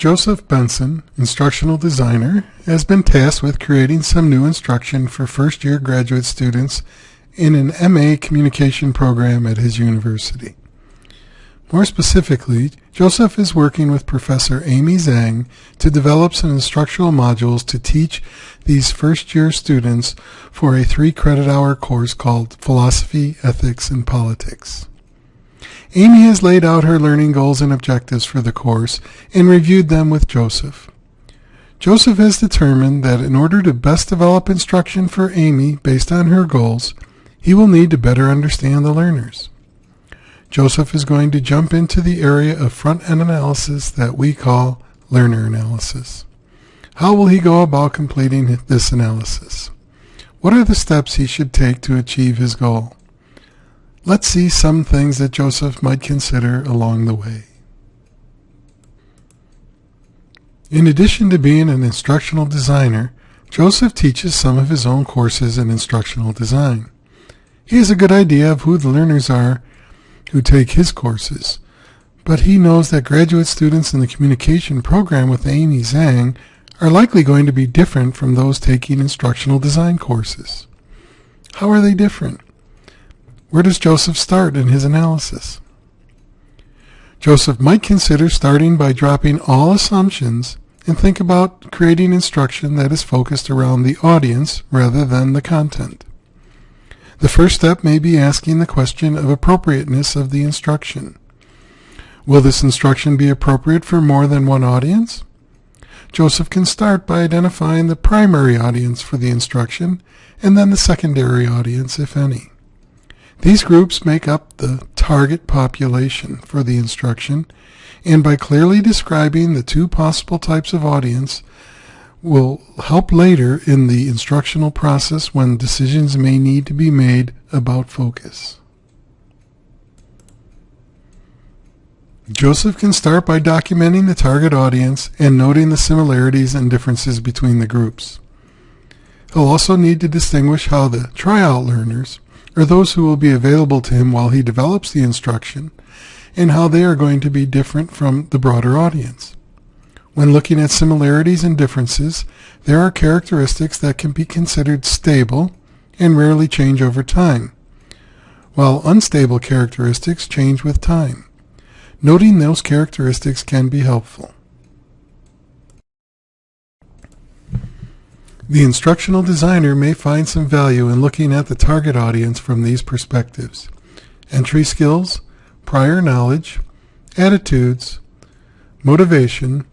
Joseph Benson, instructional designer, has been tasked with creating some new instruction for first-year graduate students in an MA communication program at his university. More specifically, Joseph is working with Professor Amy Zhang to develop some instructional modules to teach these first-year students for a three-credit hour course called Philosophy, Ethics, and Politics. Amy has laid out her learning goals and objectives for the course and reviewed them with Joseph. Joseph has determined that in order to best develop instruction for Amy based on her goals, he will need to better understand the learners. Joseph is going to jump into the area of front-end analysis that we call learner analysis. How will he go about completing this analysis? What are the steps he should take to achieve his goal? Let's see some things that Joseph might consider along the way. In addition to being an instructional designer, Joseph teaches some of his own courses in instructional design. He has a good idea of who the learners are who take his courses, but he knows that graduate students in the communication program with Amy Zhang are likely going to be different from those taking instructional design courses. How are they different? Where does Joseph start in his analysis? Joseph might consider starting by dropping all assumptions and think about creating instruction that is focused around the audience rather than the content. The first step may be asking the question of appropriateness of the instruction. Will this instruction be appropriate for more than one audience? Joseph can start by identifying the primary audience for the instruction and then the secondary audience, if any. These groups make up the target population for the instruction, and by clearly describing the two possible types of audience will help later in the instructional process when decisions may need to be made about focus. Joseph can start by documenting the target audience and noting the similarities and differences between the groups. He'll also need to distinguish how the tryout learners or those who will be available to him while he develops the instruction, and how they are going to be different from the broader audience. When looking at similarities and differences, there are characteristics that can be considered stable and rarely change over time, while unstable characteristics change with time. Noting those characteristics can be helpful. The instructional designer may find some value in looking at the target audience from these perspectives. Entry skills, prior knowledge, attitudes, motivation,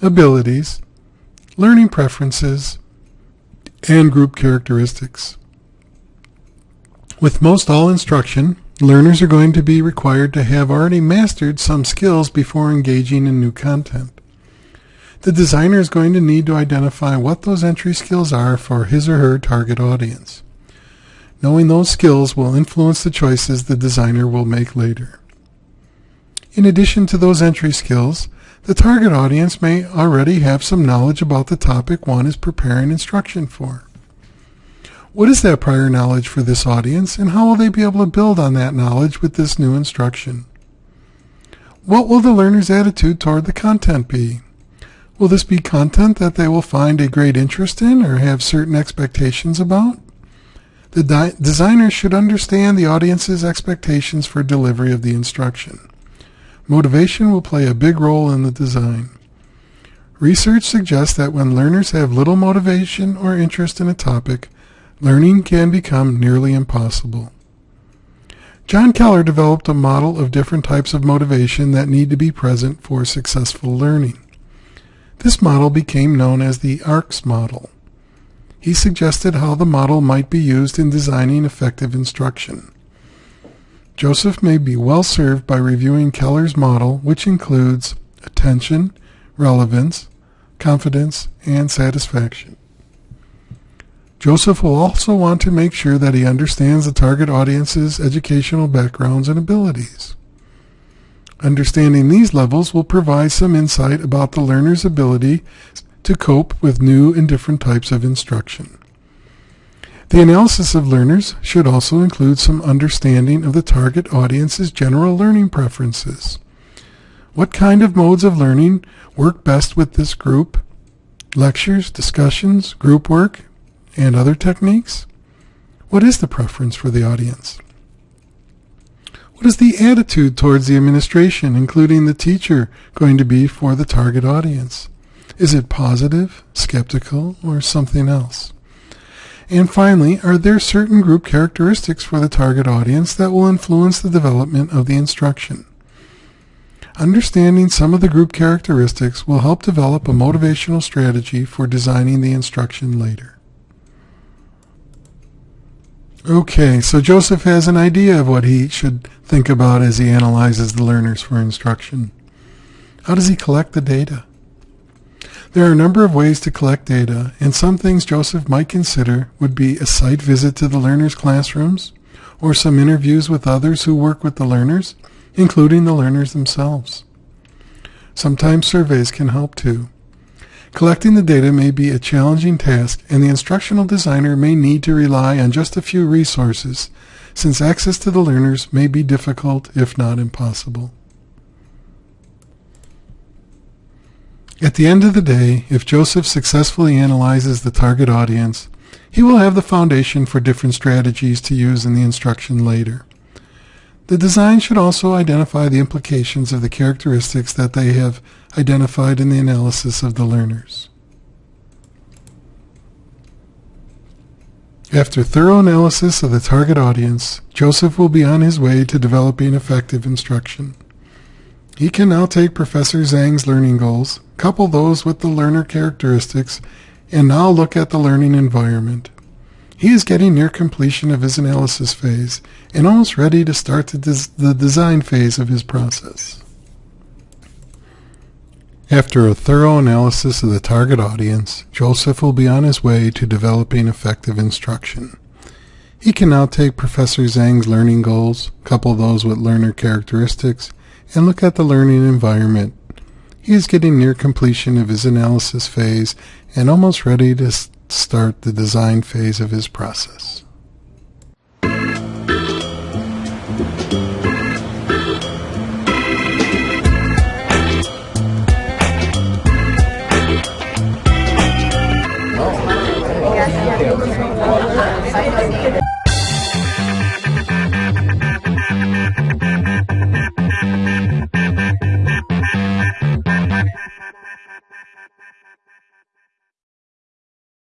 abilities, learning preferences, and group characteristics. With most all instruction, learners are going to be required to have already mastered some skills before engaging in new content. The designer is going to need to identify what those entry skills are for his or her target audience. Knowing those skills will influence the choices the designer will make later. In addition to those entry skills, the target audience may already have some knowledge about the topic one is preparing instruction for. What is that prior knowledge for this audience, and how will they be able to build on that knowledge with this new instruction? What will the learner's attitude toward the content be? Will this be content that they will find a great interest in or have certain expectations about? The designer should understand the audience's expectations for delivery of the instruction. Motivation will play a big role in the design. Research suggests that when learners have little motivation or interest in a topic, learning can become nearly impossible. John Keller developed a model of different types of motivation that need to be present for successful learning. This model became known as the ARCS model. He suggested how the model might be used in designing effective instruction. Joseph may be well served by reviewing Keller's model, which includes attention, relevance, confidence, and satisfaction. Joseph will also want to make sure that he understands the target audience's educational backgrounds and abilities. Understanding these levels will provide some insight about the learner's ability to cope with new and different types of instruction. The analysis of learners should also include some understanding of the target audience's general learning preferences. What kind of modes of learning work best with this group? Lectures, discussions, group work, and other techniques? What is the preference for the audience? What is the attitude towards the administration, including the teacher, going to be for the target audience? Is it positive, skeptical, or something else? And finally, are there certain group characteristics for the target audience that will influence the development of the instruction? Understanding some of the group characteristics will help develop a motivational strategy for designing the instruction later. Okay, so Joseph has an idea of what he should think about as he analyzes the learners for instruction. How does he collect the data? There are a number of ways to collect data, and some things Joseph might consider would be a site visit to the learners' classrooms, or some interviews with others who work with the learners, including the learners themselves. Sometimes surveys can help too. Collecting the data may be a challenging task, and the instructional designer may need to rely on just a few resources, since access to the learners may be difficult, if not impossible. At the end of the day, if Joseph successfully analyzes the target audience, he will have the foundation for different strategies to use in the instruction later. The design should also identify the implications of the characteristics that they have identified in the analysis of the learners. After thorough analysis of the target audience, Joseph will be on his way to developing effective instruction. He can now take Professor Zhang's learning goals, couple those with the learner characteristics, and now look at the learning environment. He is getting near completion of his analysis phase and almost ready to start the, des the design phase of his process. After a thorough analysis of the target audience, Joseph will be on his way to developing effective instruction. He can now take Professor Zhang's learning goals, couple those with learner characteristics, and look at the learning environment. He is getting near completion of his analysis phase and almost ready to start the design phase of his process.